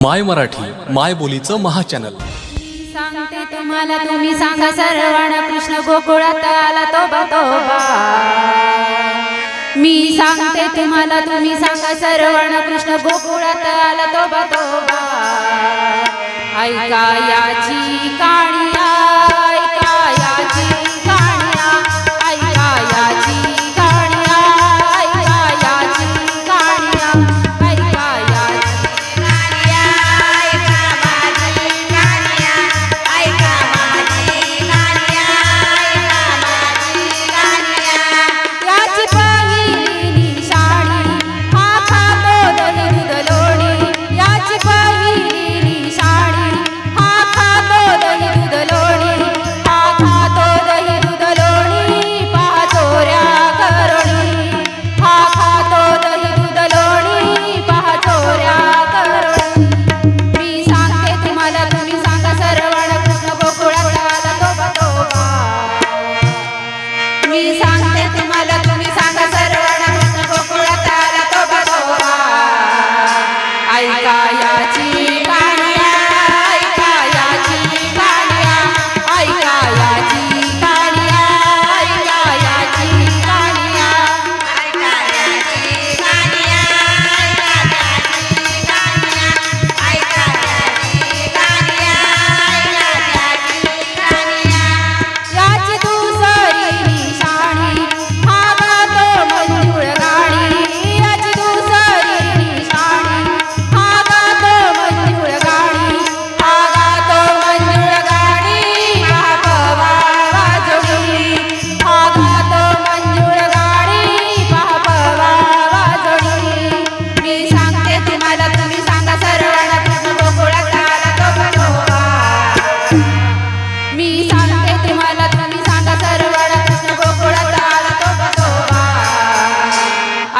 माय मराठी माय बोलीचं महाचॅनल. सांगते तुम्हाला तुम्ही सांगा सरवण कृष्ण गोकुळात आला तो बतोबा मी सांगते तुम्हाला तुम्ही सांगा सरवण कृष्ण गोकुळात आला तो बतोबा ऐका याची काळी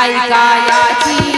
alga ya chi